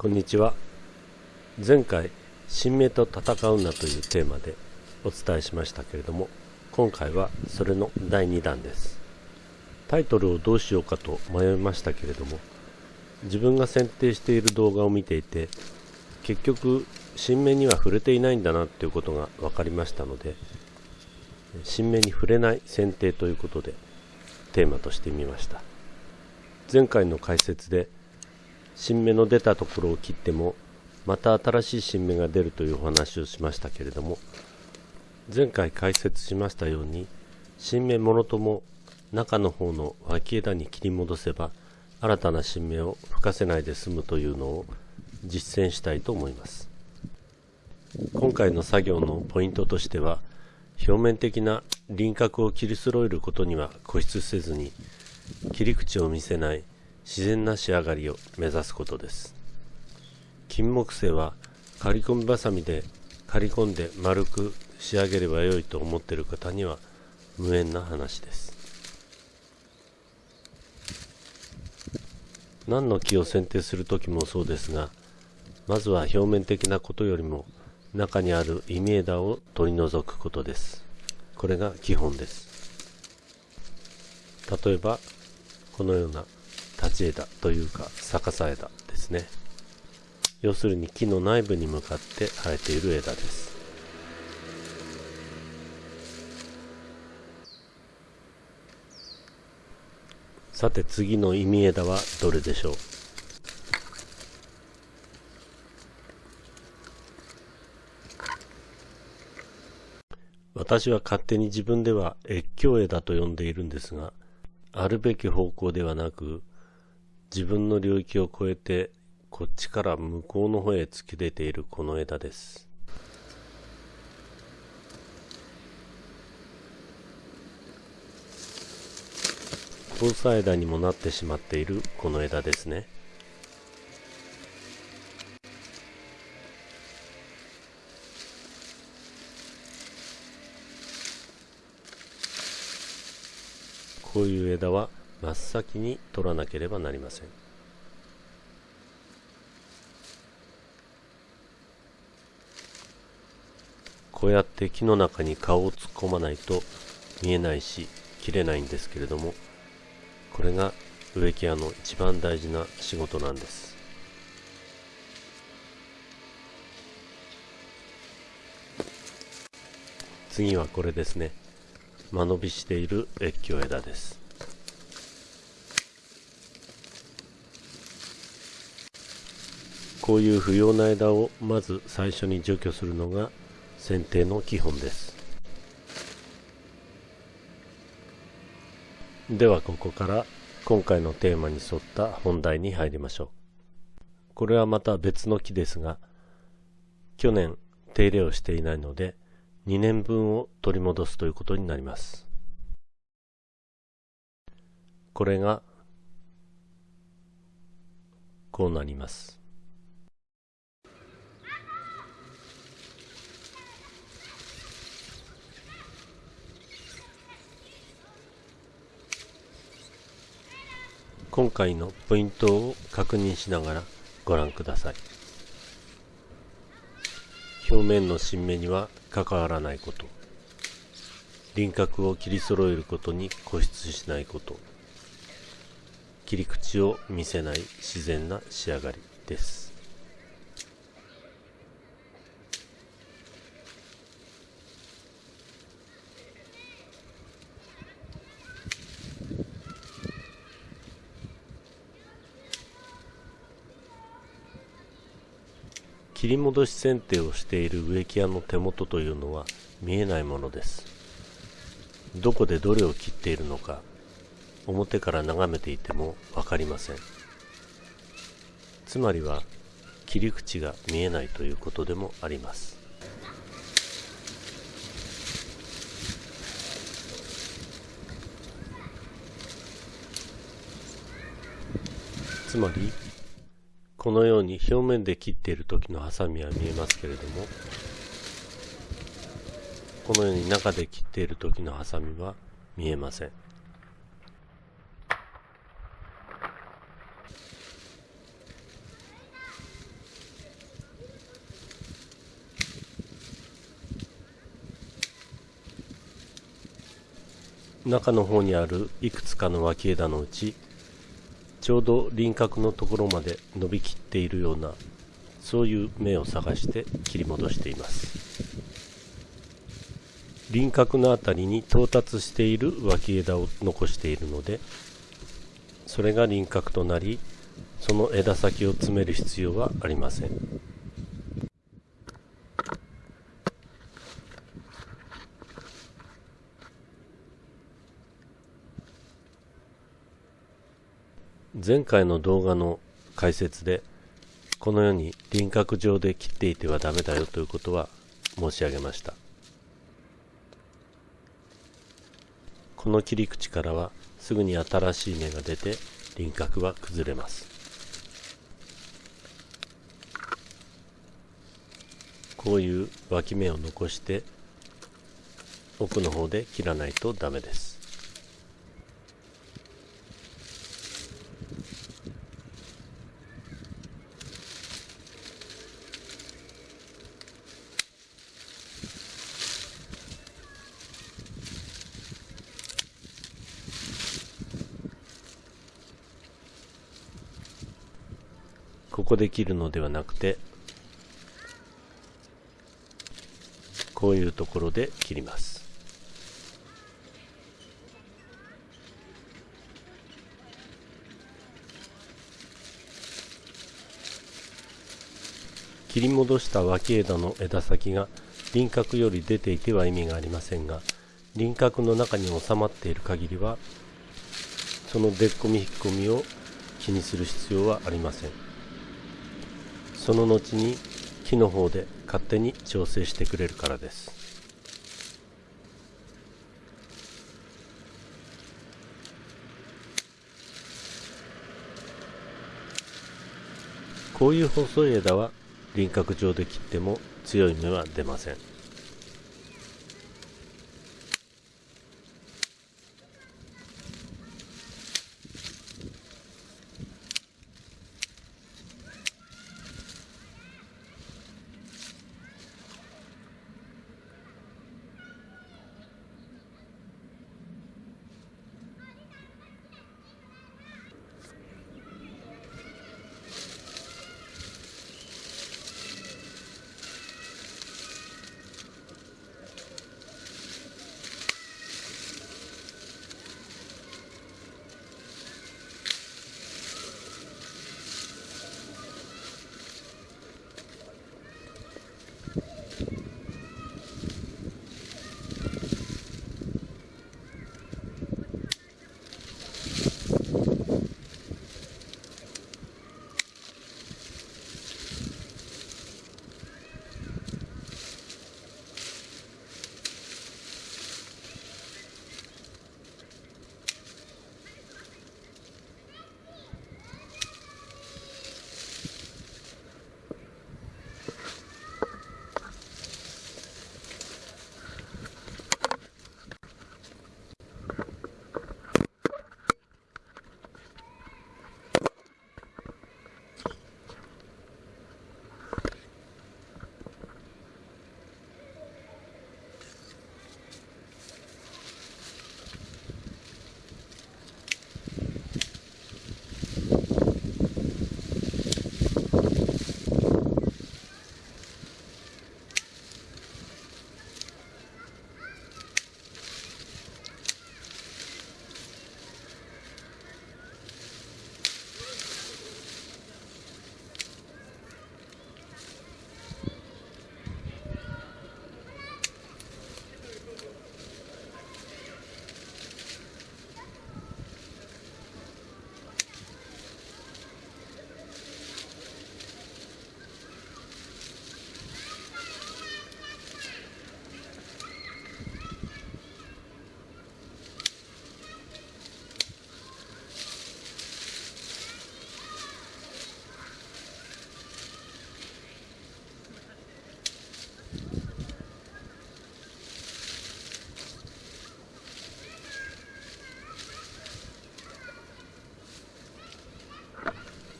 こんにちは。前回「新芽と戦うな」というテーマでお伝えしましたけれども今回はそれの第2弾です。タイトルをどうしようかと迷いましたけれども自分が選定している動画を見ていて結局新芽には触れていないんだなっていうことが分かりましたので新芽に触れない選定ということでテーマとしてみました。前回の解説で新芽の出たところを切ってもまた新しい新芽が出るというお話をしましたけれども前回解説しましたように新芽もろとも中の方の脇枝に切り戻せば新たな新芽を吹かせないで済むというのを実践したいと思います。今回の作業のポイントとしては表面的な輪郭を切り揃えることには固執せずに切り口を見せない自然な仕上がりを目指すことです。金木犀は刈り込みばさみで刈り込んで丸く仕上げればよいと思っている方には無縁な話です。何の木を剪定する時もそうですがまずは表面的なことよりも中にある忌み枝を取り除くことです。これが基本です。例えばこのような立ち枝というか逆さ枝ですね。要するに木の内部に向かって生えている枝です。さて次の意味枝はどれでしょう？私は勝手に自分では越境枝と呼んでいるんですがあるべき方向ではなく自分の領域を越えてこっちから向こうの方へ突き出ているこの枝です。交差枝にもなってしまっているこの枝ですね。こういう枝は真っ先に取らなければなりません。こうやって木の中に顔を突っ込まないと見えないし切れないんですけれどもこれが植木屋の一番大事な仕事なんです。次はこれですね。間延びしている越境枝です。こういう不要な枝をまず最初に除去するのが剪定の基本です。ではここから今回のテーマに沿った本題に入りましょう。これはまた別の木ですが去年手入れをしていないので2年分を取り戻すということになります。これがこうなります。今回のポイントを確認しながらご覧ください。表面の新芽には関わらないこと。輪郭を切り揃えることに固執しないこと。切り口を見せない自然な仕上がりです。切り戻し剪定をしている植木屋の手元というのは見えないものです。どこでどれを切っているのか表から眺めていても分かりません。つまりは切り口が見えないということでもあります。つまりこのように表面で切っている時のハサミは見えますけれどもこのように中で切っている時のハサミは見えません。中の方にあるいくつかの脇枝のうちちょうど輪郭のところまで伸びきっているようなそういう目を探して切り戻しています。輪郭のあたりに到達している脇枝を残しているのでそれが輪郭となりその枝先を詰める必要はありません。前回の動画の解説でこのように輪郭上で切っていてはダメだよということは申し上げました。この切り口からはすぐに新しい芽が出て輪郭は崩れます。こういう脇芽を残して奥の方で切らないとダメですここで切るのではなくてこういうところで切ります。り戻した脇枝の枝先が輪郭より出ていては意味がありませんが輪郭の中に収まっている限りはその出っ込み引っ込みを気にする必要はありません。その後に木の方で勝手に調整してくれるからです。こういう細い枝は輪郭上で切っても強い芽は出ません。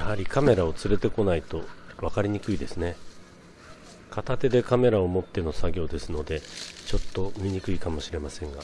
やはりカメラを連れてこないと分かりにくいですね。片手でカメラを持っての作業ですのでちょっと見にくいかもしれませんが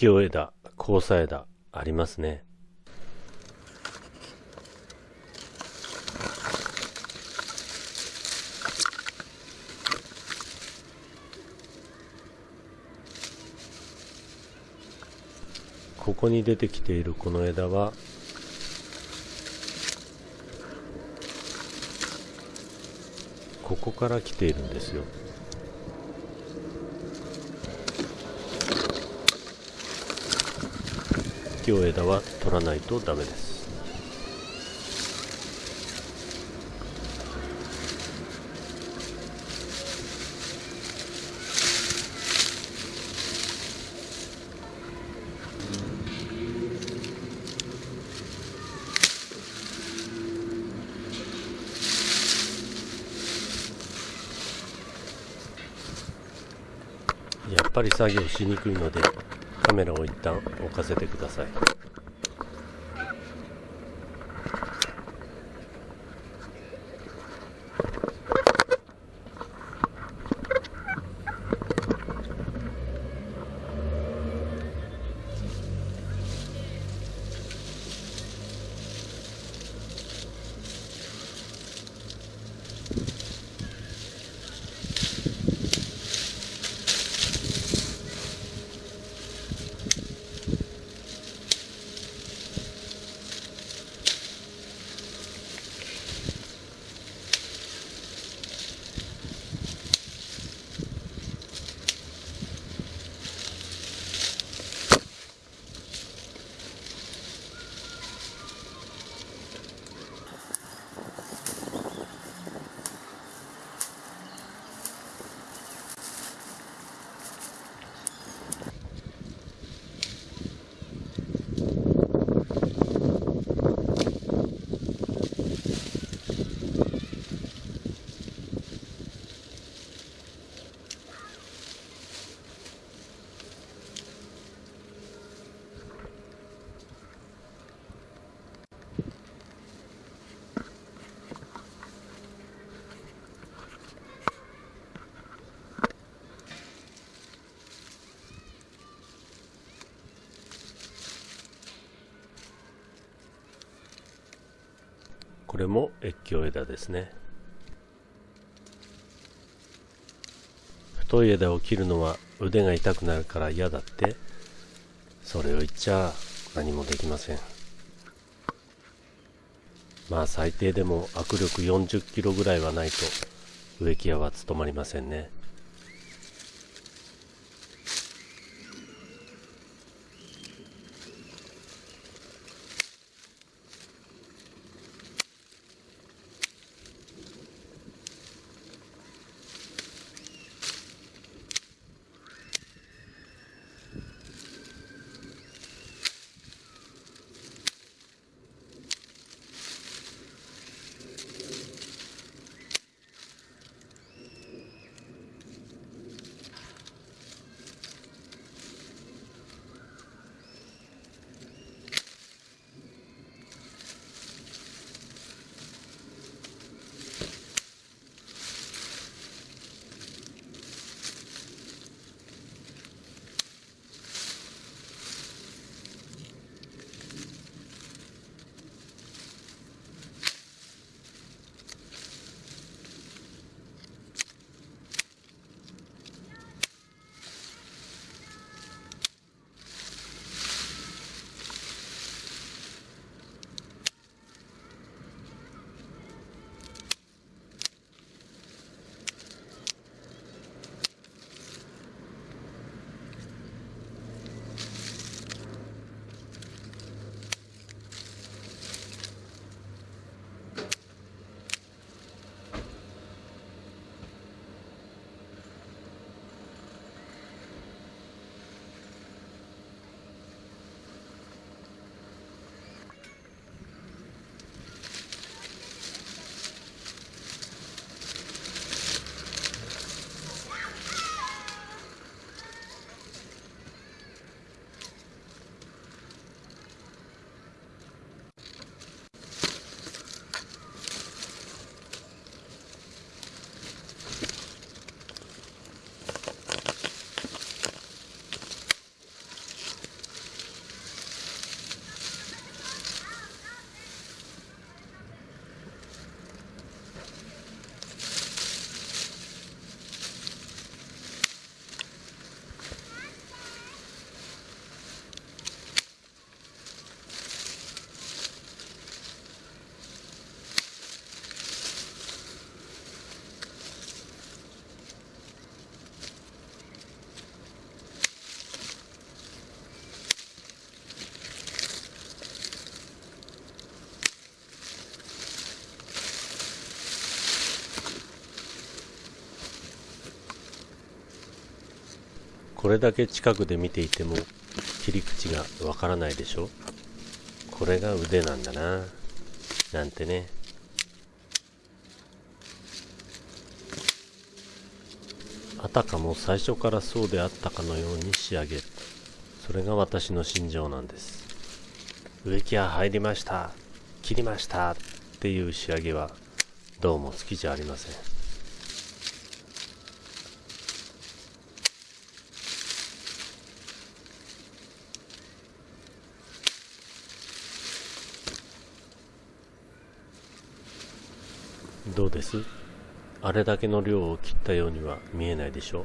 橋枝交差枝ありますね。ここに出てきているこの枝はここから来ているんですよ。今日枝は取らないとダメです。やっぱり作業しにくいので。カメラを一旦置かせてください。これも越境枝ですね。太い枝を切るのは腕が痛くなるから嫌だってそれを言っちゃ何もできません。まあ最低でも握力40キロぐらいはないと植木屋は務まりませんね。これだけ近くで見ていても切り口がわからないでしょ？これが腕なんだな。なんてね。あたかも最初からそうであったかのように仕上げる。それが私の心情なんです。植木屋入りました。切りました。っていう仕上げはどうも好きじゃありません。どうです？あれだけの量を切ったようには見えないでしょう。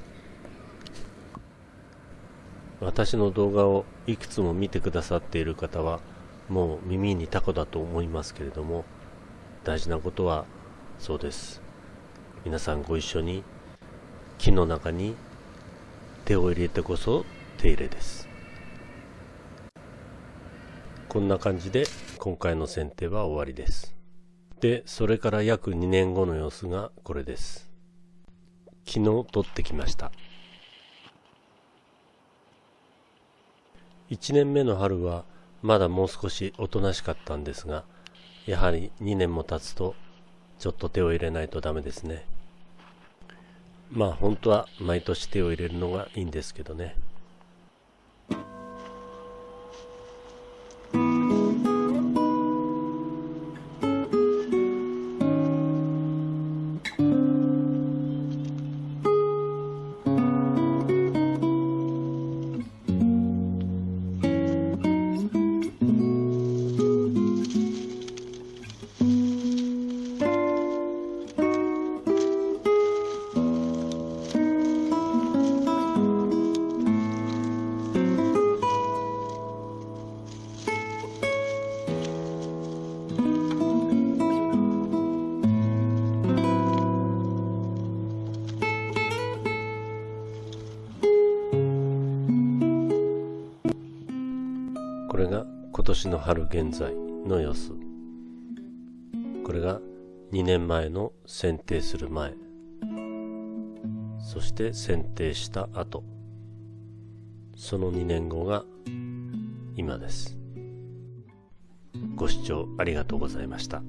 私の動画をいくつも見てくださっている方はもう耳にタコだと思いますけれども大事なことはそうです。皆さんご一緒に木の中に手を入れてこそ手入れです。こんな感じで今回の剪定は終わりです。でそれから約2年後の様子がこれです。昨日撮ってきました。1年目の春はまだもう少しおとなしかったんですがやはり2年も経つとちょっと手を入れないとダメですね。まあ本当は毎年手を入れるのがいいんですけどね。年の春現在の様子。これが2年前の剪定する前。そして剪定した後。その2年後が今です。ご視聴ありがとうございました。